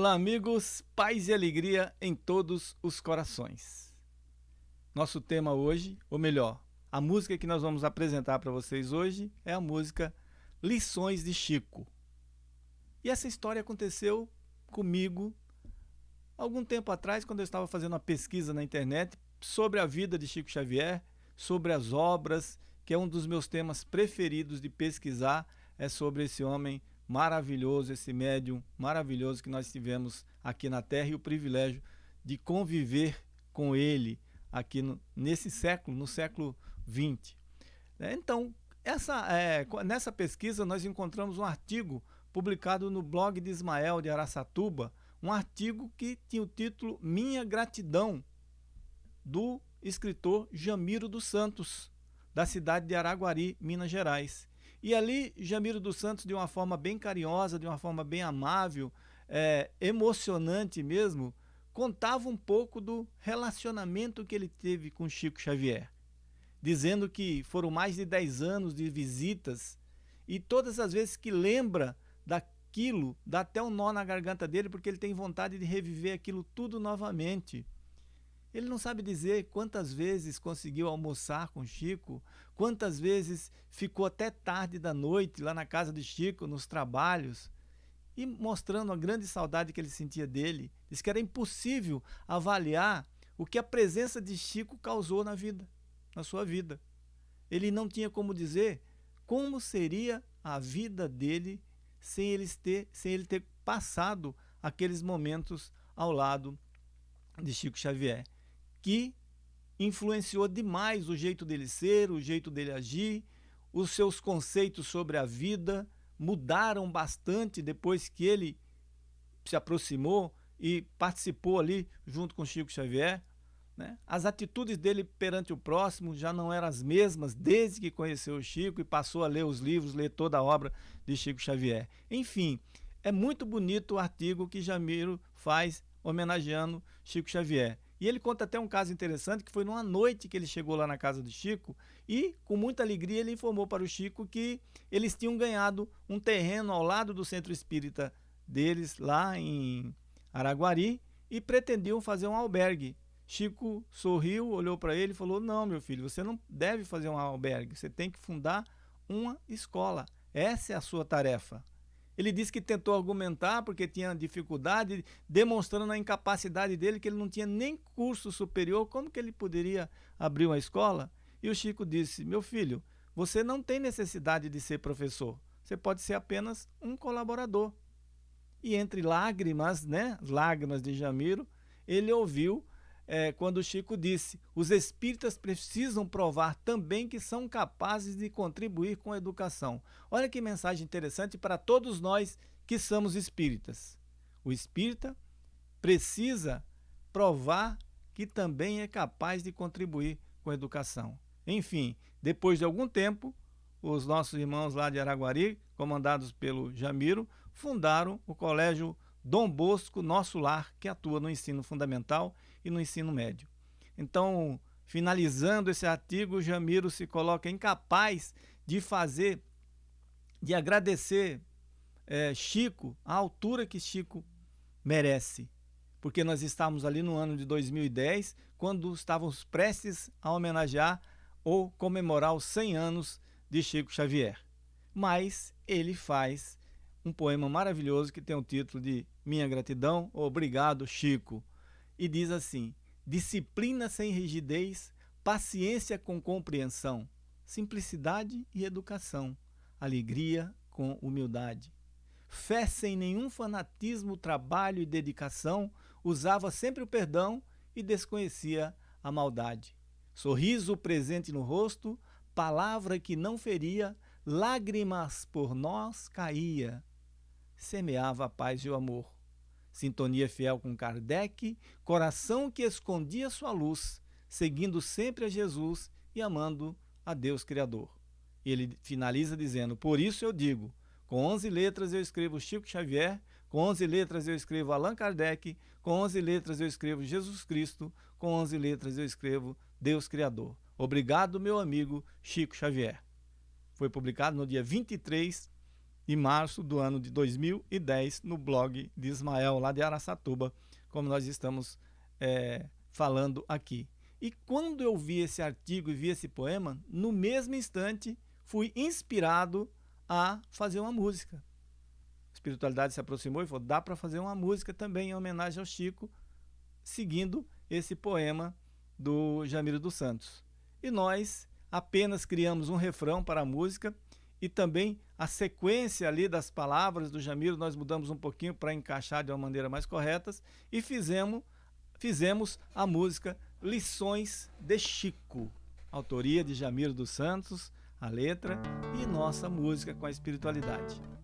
Olá, amigos, paz e alegria em todos os corações. Nosso tema hoje, ou melhor, a música que nós vamos apresentar para vocês hoje é a música Lições de Chico. E essa história aconteceu comigo algum tempo atrás, quando eu estava fazendo uma pesquisa na internet sobre a vida de Chico Xavier, sobre as obras, que é um dos meus temas preferidos de pesquisar, é sobre esse homem maravilhoso, esse médium maravilhoso que nós tivemos aqui na Terra e o privilégio de conviver com ele aqui no, nesse século, no século XX. É, então, essa, é, nessa pesquisa nós encontramos um artigo publicado no blog de Ismael de Araçatuba, um artigo que tinha o título Minha Gratidão, do escritor Jamiro dos Santos, da cidade de Araguari, Minas Gerais. E ali, Jamiro dos Santos, de uma forma bem carinhosa, de uma forma bem amável, é, emocionante mesmo, contava um pouco do relacionamento que ele teve com Chico Xavier, dizendo que foram mais de 10 anos de visitas e todas as vezes que lembra daquilo, dá até um nó na garganta dele, porque ele tem vontade de reviver aquilo tudo novamente. Ele não sabe dizer quantas vezes conseguiu almoçar com Chico, quantas vezes ficou até tarde da noite lá na casa de Chico, nos trabalhos, e mostrando a grande saudade que ele sentia dele. Diz que era impossível avaliar o que a presença de Chico causou na vida, na sua vida. Ele não tinha como dizer como seria a vida dele sem ele ter, sem ele ter passado aqueles momentos ao lado de Chico Xavier que influenciou demais o jeito dele ser, o jeito dele agir, os seus conceitos sobre a vida mudaram bastante depois que ele se aproximou e participou ali junto com Chico Xavier. Né? As atitudes dele perante o próximo já não eram as mesmas desde que conheceu o Chico e passou a ler os livros, ler toda a obra de Chico Xavier. Enfim, é muito bonito o artigo que Jamiro faz homenageando Chico Xavier. E ele conta até um caso interessante que foi numa noite que ele chegou lá na casa do Chico e, com muita alegria, ele informou para o Chico que eles tinham ganhado um terreno ao lado do centro espírita deles, lá em Araguari, e pretendiam fazer um albergue. Chico sorriu, olhou para ele e falou: Não, meu filho, você não deve fazer um albergue, você tem que fundar uma escola. Essa é a sua tarefa. Ele disse que tentou argumentar porque tinha dificuldade, demonstrando a incapacidade dele, que ele não tinha nem curso superior, como que ele poderia abrir uma escola? E o Chico disse, meu filho, você não tem necessidade de ser professor, você pode ser apenas um colaborador. E entre lágrimas, né, lágrimas de Jamiro, ele ouviu é, quando o Chico disse: os espíritas precisam provar também que são capazes de contribuir com a educação. Olha que mensagem interessante para todos nós que somos espíritas. O espírita precisa provar que também é capaz de contribuir com a educação. Enfim, depois de algum tempo, os nossos irmãos lá de Araguari, comandados pelo Jamiro, fundaram o Colégio Dom Bosco Nosso Lar, que atua no ensino fundamental e no ensino médio. Então, finalizando esse artigo, Jamiro se coloca incapaz de fazer, de agradecer é, Chico à altura que Chico merece. Porque nós estávamos ali no ano de 2010, quando estávamos prestes a homenagear ou comemorar os 100 anos de Chico Xavier. Mas ele faz um poema maravilhoso que tem o título de Minha Gratidão, Obrigado, Chico e diz assim: disciplina sem rigidez, paciência com compreensão, simplicidade e educação, alegria com humildade. Fé sem nenhum fanatismo, trabalho e dedicação, usava sempre o perdão e desconhecia a maldade. Sorriso presente no rosto, palavra que não feria, lágrimas por nós caía. Semeava a paz e o amor sintonia fiel com Kardec, coração que escondia sua luz, seguindo sempre a Jesus e amando a Deus Criador. Ele finaliza dizendo: Por isso eu digo, com 11 letras eu escrevo Chico Xavier, com 11 letras eu escrevo Allan Kardec, com 11 letras eu escrevo Jesus Cristo, com 11 letras eu escrevo Deus Criador. Obrigado, meu amigo Chico Xavier. Foi publicado no dia 23 e março do ano de 2010 no blog de Ismael, lá de Araçatuba, como nós estamos é, falando aqui. E quando eu vi esse artigo e vi esse poema, no mesmo instante fui inspirado a fazer uma música. A espiritualidade se aproximou e falou: dá para fazer uma música também em homenagem ao Chico, seguindo esse poema do Jamiro dos Santos. E nós apenas criamos um refrão para a música e também a sequência ali das palavras do Jamiro nós mudamos um pouquinho para encaixar de uma maneira mais correta e fizemos, fizemos a música Lições de Chico, autoria de Jamiro dos Santos, a letra e nossa música com a espiritualidade.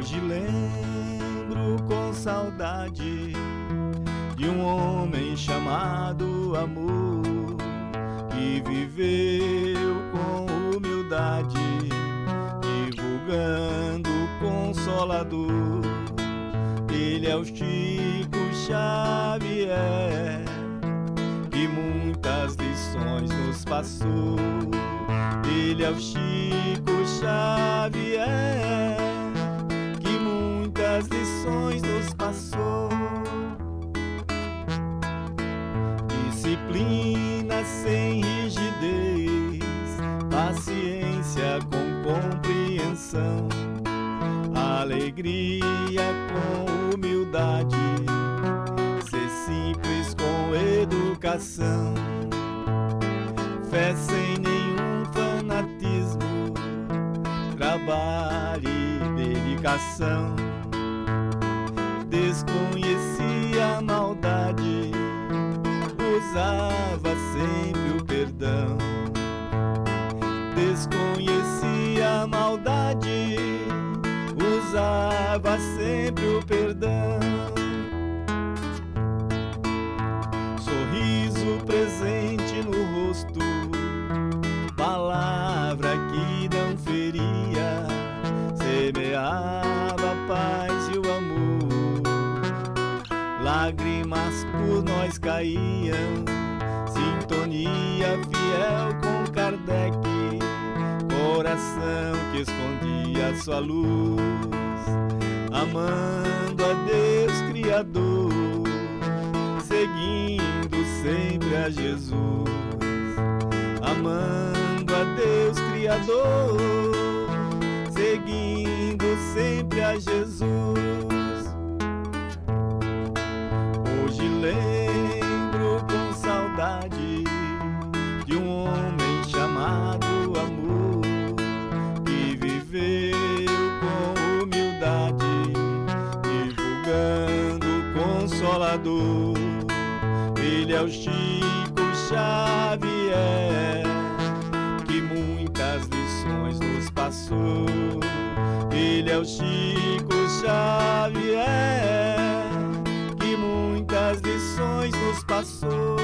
Hoje lembro com saudade de um homem chamado amor que viveu com humildade, divulgando consolador. Ele é o Chico Xavier que muitas lições nos passou. Ele é o Chico Xavier lições nos passou. Disciplina sem rigidez, paciência com compreensão, alegria com humildade, ser simples com educação, fé sem nenhum fanatismo, trabalho e dedicação desconhecia a maldade, usava sempre o perdão. Sintonia fiel com Kardec, coração que escondia sua luz, amando a Deus Criador, seguindo sempre a Jesus, amando a Deus Criador, seguindo sempre a Jesus. Ele é o Chico Xavier que muitas lições nos passou. Ele é o Chico Xavier muitas lições nos passou.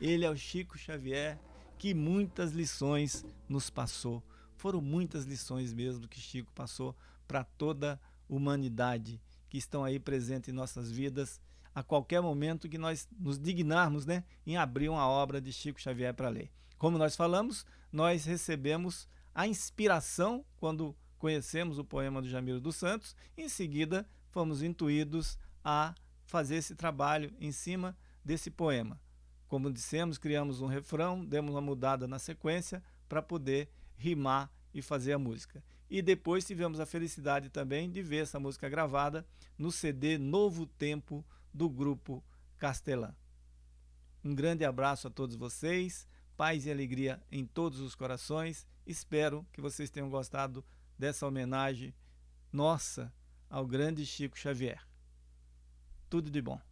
Ele é o Chico Xavier que muitas lições nos passou. Foram muitas lições mesmo que Chico passou para toda a humanidade que estão aí presentes em nossas vidas a qualquer momento que nós nos dignarmos né, em abrir uma obra de Chico Xavier para ler. Como nós falamos, nós recebemos a inspiração quando conhecemos o poema do Jamiro dos Santos, em seguida fomos intuídos a fazer esse trabalho em cima desse poema. Como dissemos, criamos um refrão, demos uma mudada na sequência para poder rimar e fazer a música. E depois tivemos a felicidade também de ver essa música gravada no CD Novo Tempo do grupo Castelã. Um grande abraço a todos vocês paz e alegria em todos os corações. Espero que vocês tenham gostado dessa homenagem nossa ao grande Chico Xavier. Tudo de bom.